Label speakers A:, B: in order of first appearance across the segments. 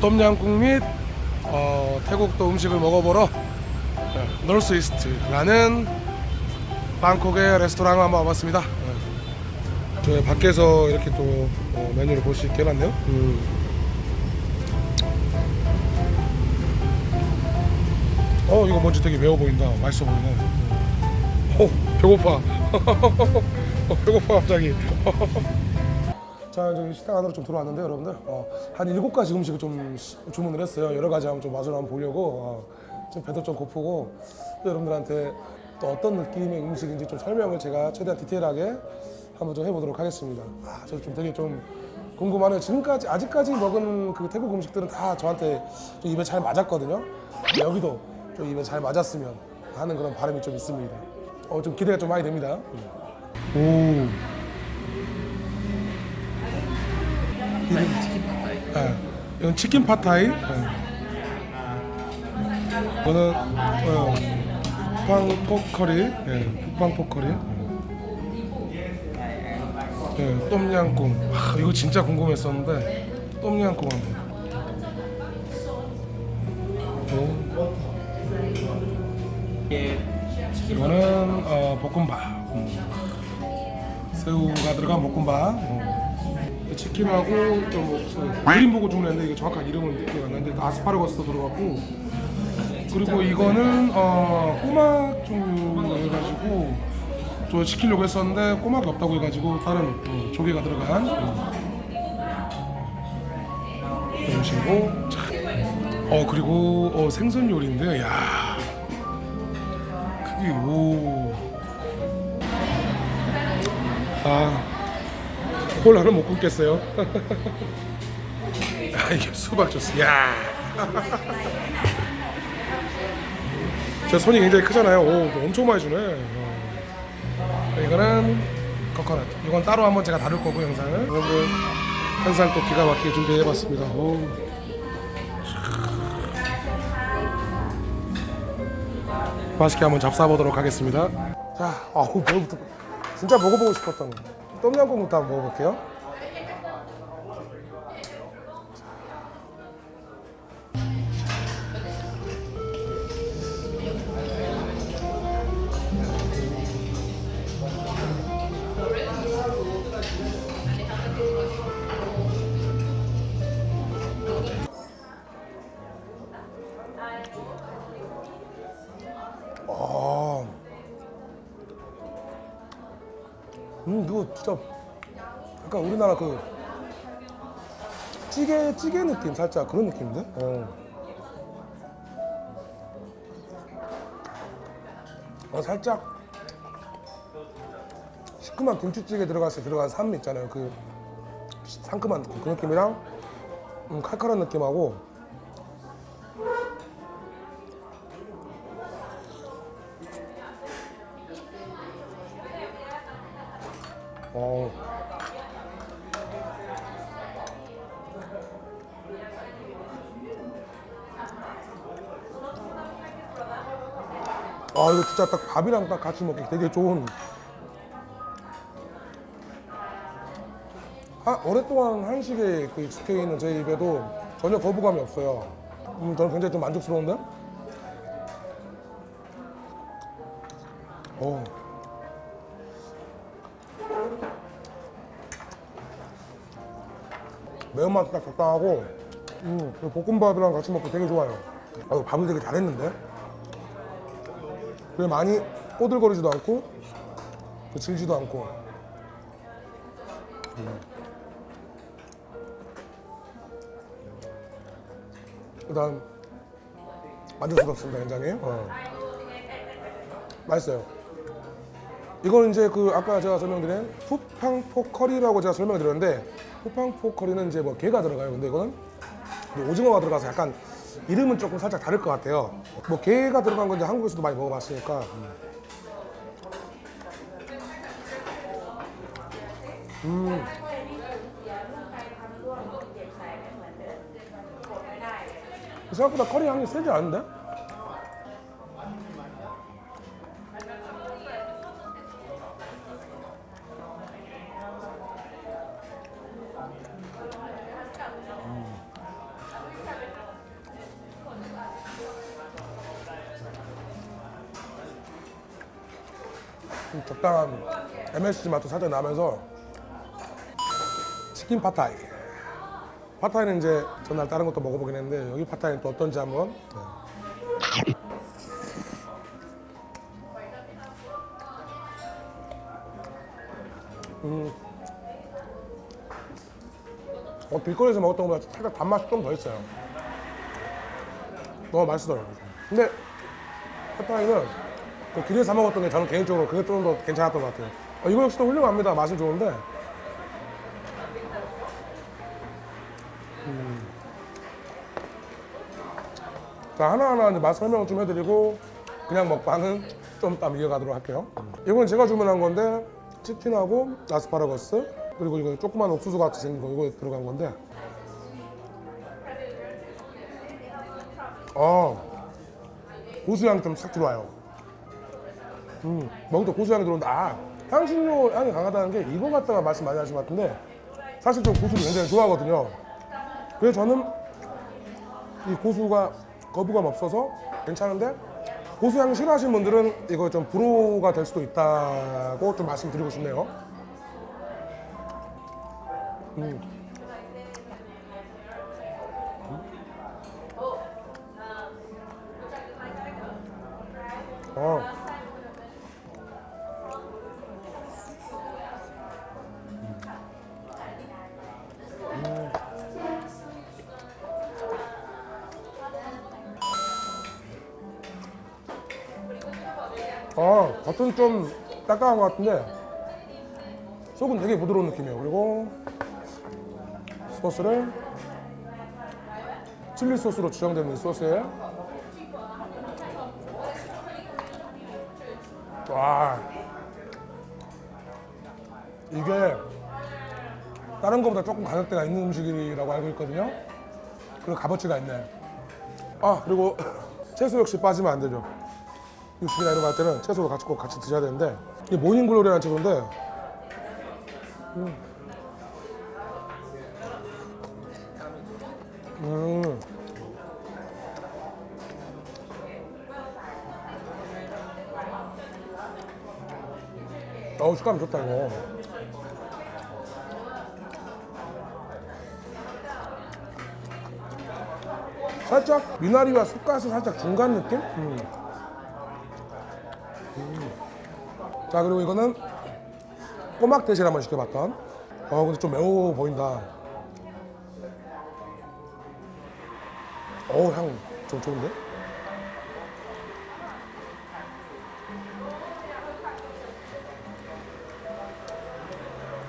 A: 똠양꿍 및 어, 태국 또 음식을 먹어보러 네, 노스 이스트라는 방콕의 레스토랑을 한번 와봤습니다. 네. 저희 밖에서 이렇게 또 어, 메뉴를 볼 수 있게 해놨네요. 음. 어 이거 뭔지 되게 매워 보인다. 맛있어 보이네. 어 배고파. 어, 배고파 갑자기. 자 이제 식당 안으로 좀 들어왔는데 여러분들 어, 한 일곱 가지 음식을 좀 시- 주문을 했어요. 여러 가지 한번 좀 맛을 한번 보려고 어, 좀 배도 좀 고프고 또 여러분들한테 또 어떤 느낌의 음식인지 좀 설명을 제가 최대한 디테일하게 한번 좀 해보도록 하겠습니다. 아, 저 좀 되게 좀 궁금하네요. 지금까지 아직까지 먹은 그 태국 음식들은 다 저한테 좀 입에 잘 맞았거든요. 여기도 좀 입에 잘 맞았으면 하는 그런 바람이 좀 있습니다. 어, 좀 기대가 좀 많이 됩니다. 오. 이건 치킨 팟타이. 네. 이건 치킨 팟타이. 네. 이거는 어, 푸팟퐁커리. 네, 푸팟퐁커리. 네, 똠양꿍. 아, 이거 진짜 궁금했었는데 똠양꿍 한번. 오. 이거는 어, 볶음밥. 음. 새우가 들어간 볶음밥. 어. 치킨하고 좀 1인 보고 주문했는데 이게 정확한 이름은 기억 안 나는데 아스파라거스도 들어갔고. 그리고 이거는 어, 꼬막 종류 해가지고 저 시키려고 했었는데 꼬막이 없다고 해가지고 다른 어, 조개가 들어간 어, 식으로. 자, 어 그리고 어, 생선 요리인데 야 크기 오. 아, 콜라를 못 끊겠어요. 아, 이게 수박 주스. 야. 제 손이 굉장히 크잖아요. 오, 엄청 많이 주네. 어. 이거는 코코넛. 이건 따로 한번 제가 다룰 거고 영상을. 여러분 항상 또 기가 막히게 준비해봤습니다. 오. 맛있게 한번 잡숴보도록 하겠습니다. 자, 아우 뭐부터 진짜 먹어보고 싶었던 똠양꿍부터 한번 먹어볼게요. 음 이거 진짜 약간 우리나라 그 찌개 찌개 느낌 살짝 그런 느낌인데? 어. 어 살짝 시큼한 김치찌개 들어갔을 때 들어간 산미 있잖아요. 그 상큼한 느낌 그 느낌이랑 음, 칼칼한 느낌하고 어. 아 이거 진짜 딱 밥이랑 딱 같이 먹기 되게 좋은 아, 오랫동안 한식에 그 익숙해 있는 제 입에도 전혀 거부감이 없어요 음, 저는 굉장히 좀 만족스러운데? 어. 매운맛 딱 적당하고 음, 그 볶음밥이랑 같이 먹기 되게 좋아요. 아, 밥을 되게 잘했는데? 그래 많이 꼬들거리지도 않고 그 질지도 않고. 음. 일단 만족스럽습니다 굉장히. 어. 맛있어요. 이거는 이제 그 아까 제가 설명드린 푸팡포 커리라고 제가 설명드렸는데 푸팡포 커리는 이제 뭐 게가 들어가요. 근데 이거는 이제 오징어가 들어가서 약간 이름은 조금 살짝 다를 것 같아요. 뭐 게가 들어간 건 이제 한국에서도 많이 먹어봤으니까. 음. 생각보다 커리 향이 세지 않은데? 좀 적당한 MSG 맛도 살짝 나면서 치킨 파타이. 파타이는 이제 전날 다른 것도 먹어보긴 했는데 여기 파타이는 또 어떤지 한번. 네. 음. 어, 길거리에서 먹었던 것보다 살짝 단맛이 좀 더 있어요. 너무 맛있어요. 근데 파타이는 그 길에서 사 먹었던 게 저는 개인적으로 그게 좀 더 괜찮았던 것 같아요. 어, 이거 역시도 훌륭합니다. 맛은 좋은데. 음. 자, 하나하나 이제 맛 설명 좀 해드리고 그냥 먹방은 좀 이따 이어가도록 할게요. 이건 제가 주문한 건데 치킨하고 아스파라거스 그리고 이거 조그만 옥수수 같이 생긴 거 이거 들어간 건데 어 고수향이 좀싹 들어와요. 음, 먹을 때 고수향이 들어온다. 아, 향신료 향이 강하다는 게 이거 갖다가 말씀 많이 하신 것 같은데 사실 좀 고수를 굉장히 좋아하거든요. 그래서 저는 이 고수가 거부감 없어서 괜찮은데 고수향 싫어하시는 분들은 이거 좀 불호가 될 수도 있다고 좀 말씀드리고 싶네요. 음. 어. 아, 겉은 좀 딱딱한 것 같은데 속은 되게 부드러운 느낌이에요. 그리고 소스를 칠리 소스로 주장되는 이 소스에 와 이게 다른 것보다 조금 가격대가 있는 음식이라고 알고 있거든요. 그리고 값어치가 있네. 아 그리고 채소 역시 빠지면 안 되죠. 육식이나 이런 거 할 때는 채소도 같이 꼭 같이 드셔야 되는데 이 모닝글로리라는 채소인데 음. 음. 어우 식감 좋다 이거 살짝 미나리와 쑥가스 살짝 중간 느낌? 음. 자 그리고 이거는 꼬막 대신 한번 시켜봤던. 어 근데 좀 매워 보인다. 어우 향 좀 좋은데?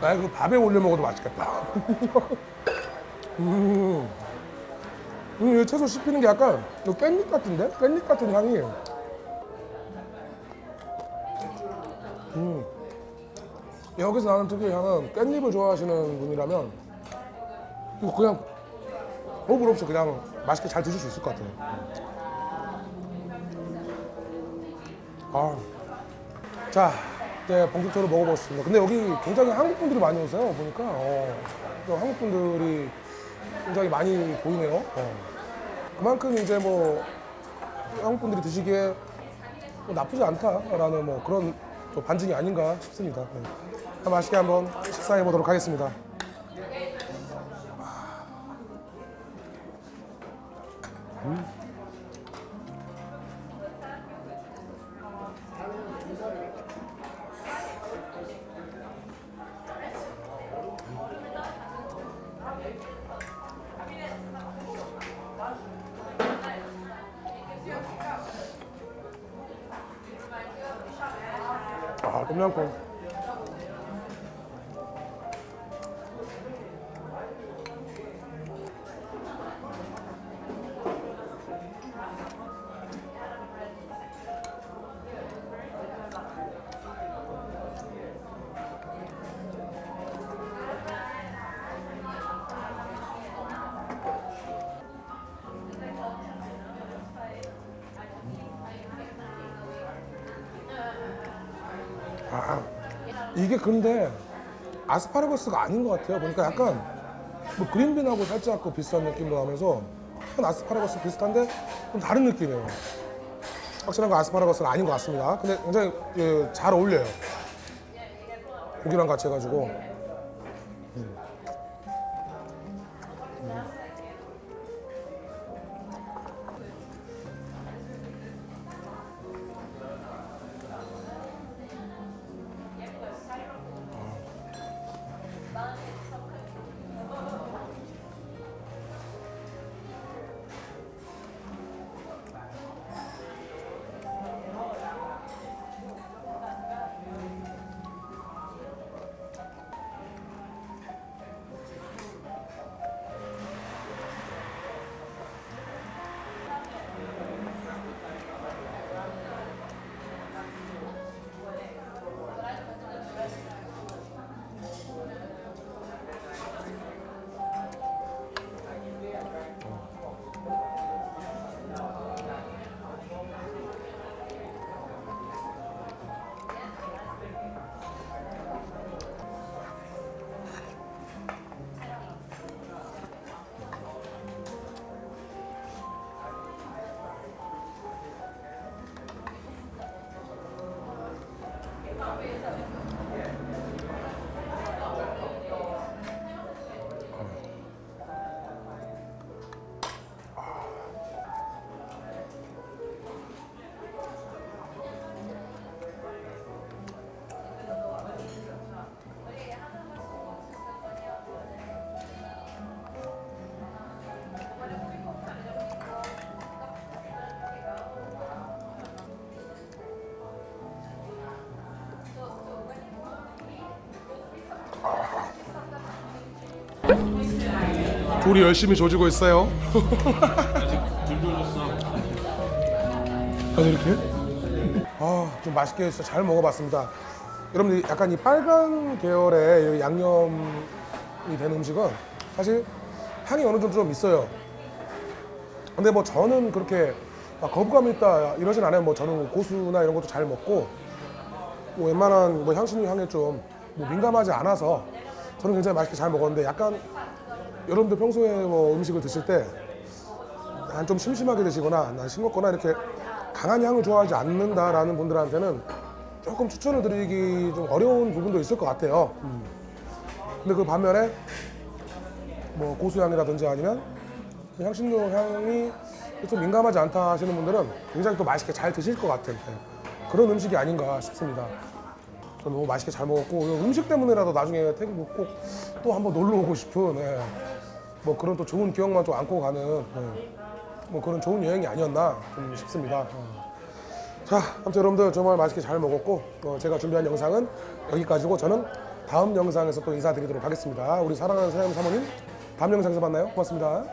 A: 아 이거 밥에 올려 먹어도 맛있겠다. 음, 음, 이 채소 씹히는 게 약간 깻잎 같은데? 깻잎 같은 향이 여기서 나는 특유의 향은 깻잎을 좋아하시는 분이라면 이거 그냥 호불 없이 그냥 맛있게 잘 드실 수 있을 것 같아요. 아, 자 이제 본격적으로 먹어보겠습니다. 근데 여기 굉장히 한국 분들이 많이 오세요. 보니까 어, 또 한국 분들이 굉장히 많이 보이네요. 어. 그만큼 이제 뭐 한국 분들이 드시기에 뭐 나쁘지 않다라는 뭐 그런 좀 반증이 아닌가 싶습니다. 네. 맛있게 한번 식사해 보도록 하겠습니다. 아, 똠양 이게 근데 아스파라거스가 아닌 것 같아요. 보니까 약간 뭐 그린빈하고 살짝 그 비슷한 느낌도 나면서 약간 아스파라거스 비슷한데 좀 다른 느낌이에요. 확실한 거 아스파라거스는 아닌 것 같습니다. 근데 굉장히 예, 잘 어울려요. 고기랑 같이 해가지고. 둘이 열심히 조지고 있어요. 아 이렇게? 아좀 맛있게 진짜 잘 먹어봤습니다. 여러분들 약간 이 빨간 계열의 이 양념이 된 음식은 사실 향이 어느 정도 좀 있어요. 근데 뭐 저는 그렇게 막 거부감 있다 이러진 않아요. 뭐 저는 고수나 이런 것도 잘 먹고 뭐 웬만한 뭐 향신료 향에 좀 뭐 민감하지 않아서 저는 굉장히 맛있게 잘 먹었는데 약간 여러분들 평소에 뭐 음식을 드실 때 난 좀 심심하게 드시거나 난 싱겁거나 이렇게 강한 향을 좋아하지 않는다라는 분들한테는 조금 추천을 드리기 좀 어려운 부분도 있을 것 같아요. 음. 근데 그 반면에 뭐 고수향이라든지 아니면 그 향신료 향이 좀 민감하지 않다 하시는 분들은 굉장히 또 맛있게 잘 드실 것 같은 네. 그런 음식이 아닌가 싶습니다. 너무 맛있게 잘 먹었고 음식 때문에라도 나중에 태국 꼭 또 한번 놀러 오고 싶은 예. 뭐 그런 또 좋은 기억만 또 안고 가는 예. 뭐 그런 좋은 여행이 아니었나 좀 싶습니다. 어. 자, 아무튼 여러분들 정말 맛있게 잘 먹었고 어, 제가 준비한 영상은 여기까지고 저는 다음 영상에서 또 인사드리도록 하겠습니다. 우리 사랑하는 사장님 사모님 다음 영상에서 만나요. 고맙습니다.